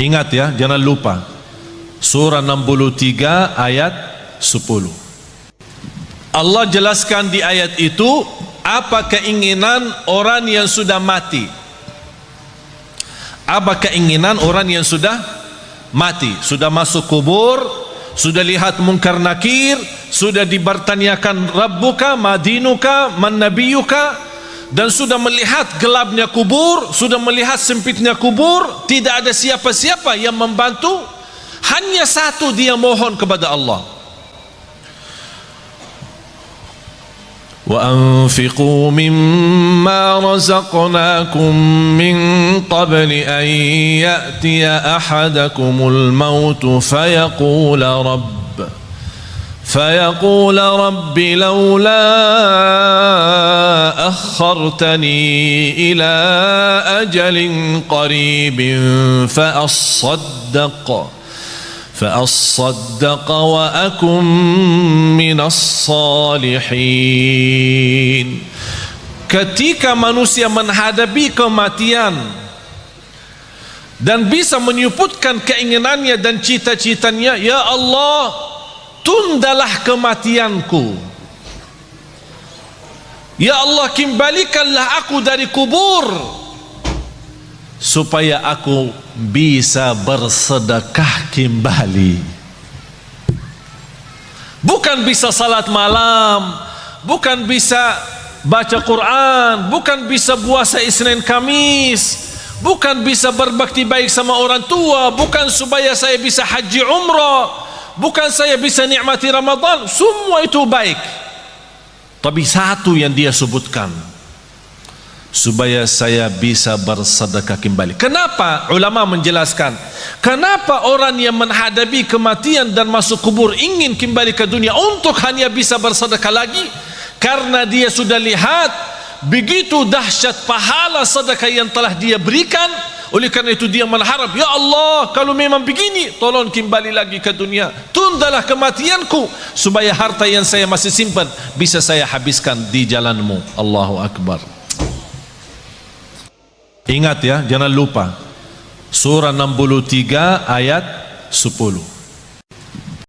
Ingat ya, jangan lupa. Surah 63 ayat 10. Allah jelaskan di ayat itu apa keinginan orang yang sudah mati. Apa keinginan orang yang sudah mati, sudah masuk kubur, sudah lihat mungkar nakir, sudah dibertanyakan Rabbuka, Madinuka, Man Nabiyuka, dan sudah melihat gelapnya kubur, sudah melihat sempitnya kubur, tidak ada siapa-siapa yang membantu, hanya satu dia mohon kepada Allah. وأنفقوا مما رزقناكم من قبل أن يأتي أحدكم الموت فيقول رب فيقول رب لولا أخرتني إلى أجل قريب فأصدق فأصدق وأكن من الصالحين ketika manusia menghadapi kematian dan bisa menyebutkan keinginannya dan cita-citanya ya Allah tundalah kematianku Ya Allah kembalikanlah aku dari kubur supaya aku bisa bersedekah kembali. Bukan bisa salat malam bukan bisa baca Quran bukan bisa puasa Isnin Kamis bukan bisa berbakti baik sama orang tua bukan supaya saya bisa haji umrah bukan saya bisa nikmati Ramadan semua itu baik tapi satu yang dia sebutkan supaya saya bisa bersedekah kembali. Kenapa? Ulama menjelaskan kenapa orang yang menghadapi kematian dan masuk kubur ingin kembali ke dunia untuk hanya bisa bersedekah lagi? Karena dia sudah lihat begitu dahsyat pahala sedekah yang telah dia berikan oleh karena itu dia mengharap Ya Allah kalau memang begini Tolong kembali lagi ke dunia. Tundalah kematianku Supaya harta yang saya masih simpan Bisa saya habiskan di jalanmu. Allahu Akbar. Ingat ya jangan lupa. Surah 63 ayat 10